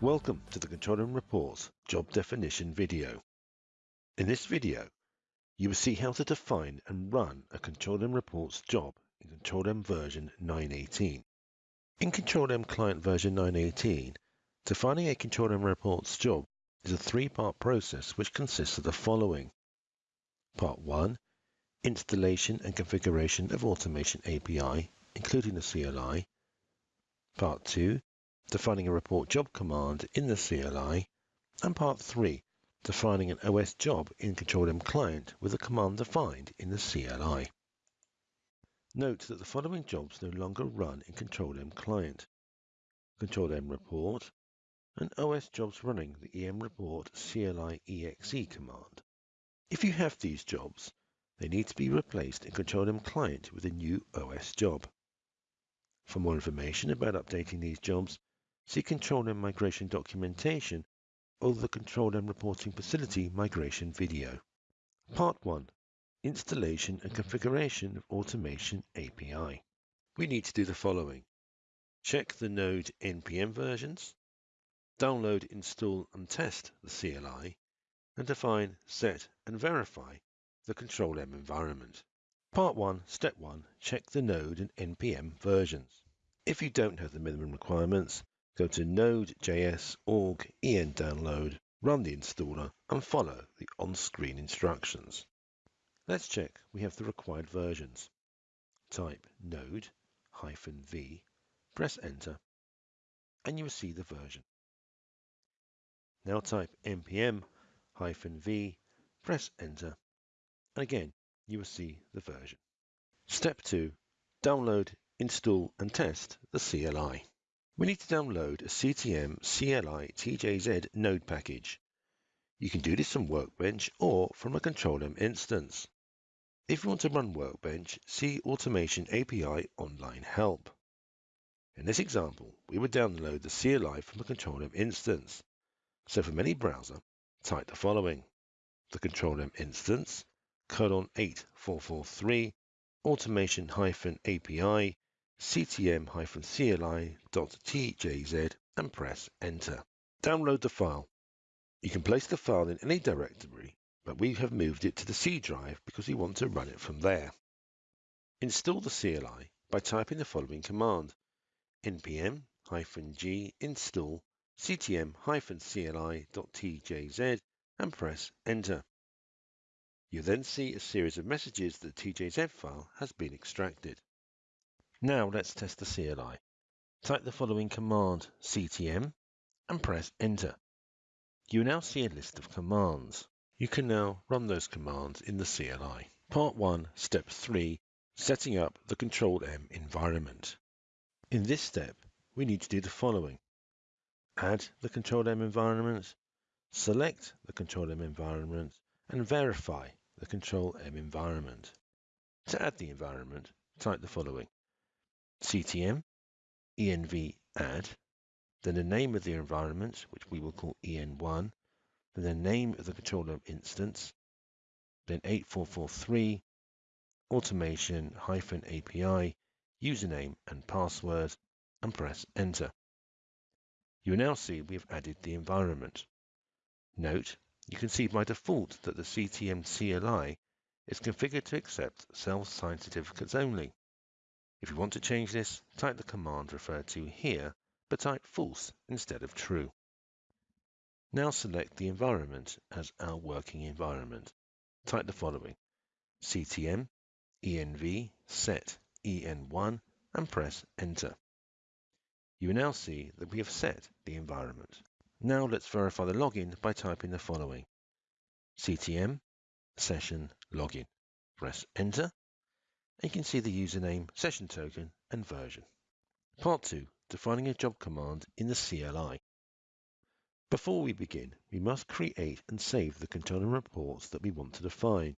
Welcome to the Control M Reports job definition video. In this video, you will see how to define and run a Control M Reports job in Control M version 918. In Control M client version 918, defining a Control M Reports job is a three-part process which consists of the following. Part 1. Installation and configuration of Automation API, including the CLI. Part 2 defining a report job command in the CLI, and part 3, defining an OS job in Control M client with a command defined in the CLI. Note that the following jobs no longer run in Control M client. Control M report and OS jobs running the EM report CLI exe command. If you have these jobs, they need to be replaced in Control M client with a new OS job. For more information about updating these jobs, see Control M migration documentation or the Control M reporting facility migration video. Part 1 Installation and configuration of Automation API. We need to do the following. Check the node NPM versions, download, install and test the CLI, and define, set and verify the Control M environment. Part 1, Step 1, check the node and NPM versions. If you don't have the minimum requirements, Go to node.js org en download, run the installer, and follow the on-screen instructions. Let's check we have the required versions. Type node-v, press enter, and you will see the version. Now type npm-v, press enter, and again you will see the version. Step 2. Download, install and test the CLI. We need to download a CTM CLI TGZ node package. You can do this from Workbench or from a Control M instance. If you want to run Workbench, see Automation API Online Help. In this example, we would download the CLI from a Control M instance. So from any browser, type the following. The Control M instance, colon 8443, automation-API ctm-cli.tgz and press enter. Download the file. You can place the file in any directory, but we have moved it to the C drive because we want to run it from there. Install the CLI by typing the following command npm-g install ctm-cli.tgz and press enter. You then see a series of messages that the TGZ file has been extracted. Now let's test the CLI. Type the following command ctm and press enter. You now see a list of commands. You can now run those commands in the CLI. Part 1, Step 3, Setting up the Control M environment. In this step, we need to do the following. Add the Control M environment, select the Control M environment, and verify the Control M environment. To add the environment, type the following ctm env add, then the name of the environment, which we will call en1, then the name of the controller instance, then 8443, automation hyphen API, username and password, and press enter. You now see we have added the environment. Note, you can see by default that the CTM CLI is configured to accept self-signed certificates only. If you want to change this, type the command referred to here, but type false instead of true. Now select the environment as our working environment. Type the following ctm env set en1 and press enter. You will now see that we have set the environment. Now let's verify the login by typing the following ctm session login. Press enter you can see the username, session token, and version. Part 2. Defining a job command in the CLI. Before we begin, we must create and save the control M reports that we want to define.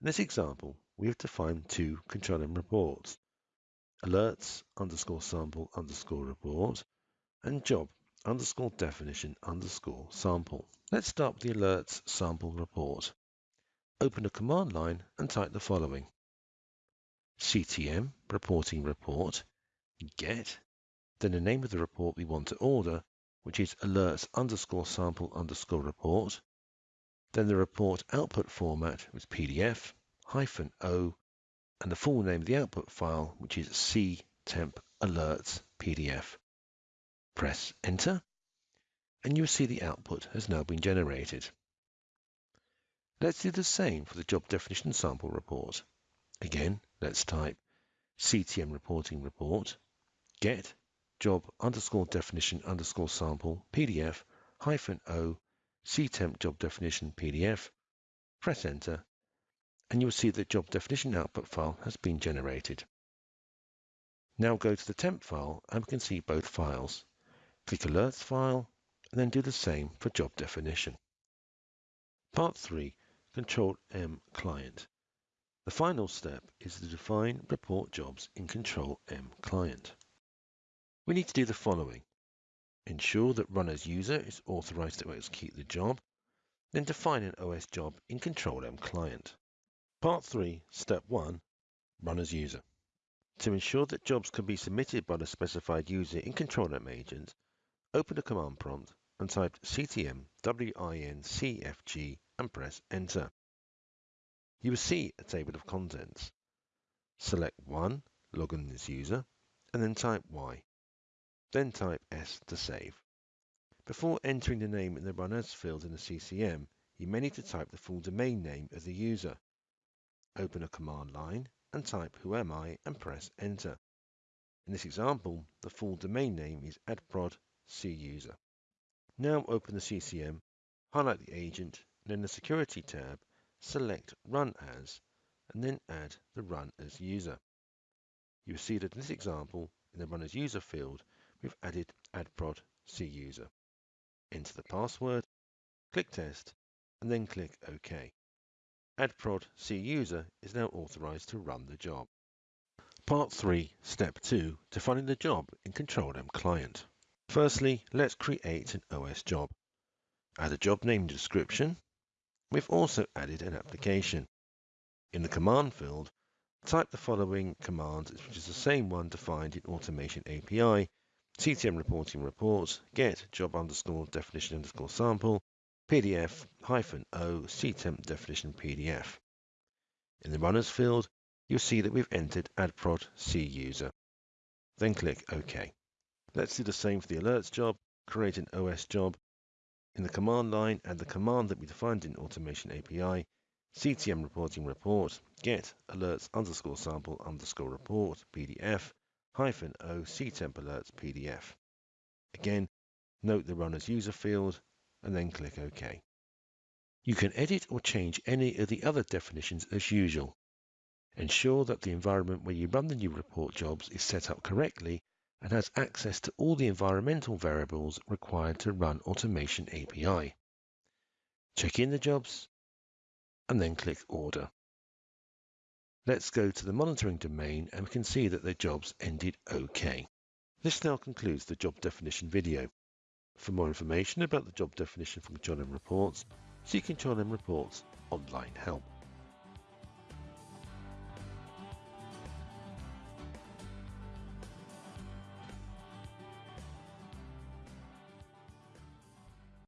In this example, we have defined two control M reports, alerts underscore sample underscore report and job underscore definition underscore sample. Let's start with the alerts sample report. Open a command line and type the following ctm reporting report, get, then the name of the report we want to order, which is alerts underscore sample underscore report. Then the report output format was PDF, hyphen O, and the full name of the output file, which is C temp alerts PDF. Press enter, and you'll see the output has now been generated. Let's do the same for the job definition sample report. Again, let's type CTM reporting report, get job underscore definition underscore sample PDF hyphen O CTemp job definition PDF, press enter, and you'll see the job definition output file has been generated. Now go to the temp file and we can see both files. Click alerts file and then do the same for job definition. Part 3 Control M client. The final step is to define report jobs in Control M client. We need to do the following. Ensure that run as user is authorized to execute the job, then define an OS job in Control M client. Part 3, Step 1, Run as user. To ensure that jobs can be submitted by the specified user in Control M agent, open the command prompt and type ctm wincfg and press enter. You will see a table of contents. Select 1, log in as user, and then type Y. Then type S to save. Before entering the name in the Run As field in the CCM, you may need to type the full domain name of the user. Open a command line and type who am I and press enter. In this example, the full domain name is adprod cuser. Now open the CCM, highlight the agent, and in the Security tab, select Run As, and then add the Run As user. You will see that in this example, in the Run As user field, we've added adprod cuser. Enter the password, click Test, and then click OK. adprod cuser is now authorized to run the job. Part 3, Step 2, defining the job in Control M Client. Firstly, let's create an OS job. Add a job name description. We've also added an application. In the command field, type the following command, which is the same one defined in Automation API, CTM reporting reports, get job underscore definition underscore sample, PDF hyphen O CTemp definition PDF. In the Run As field, you'll see that we've entered adprod C user. Then click OK. Let's do the same for the alerts job, create an OS job. In the command line, add the command that we defined in Automation API, CTM reporting report, get alerts underscore sample underscore report PDF hyphen O CTemp alerts PDF. Again, note the Run As user field and then click OK. You can edit or change any of the other definitions as usual. Ensure that the environment where you run the new report jobs is set up correctly and has access to all the environmental variables required to run Automation API. Check in the jobs and then click Order. Let's go to the monitoring domain and we can see that the jobs ended OK. This now concludes the job definition video. For more information about the job definition from Control M Reports, see Control M Reports online help.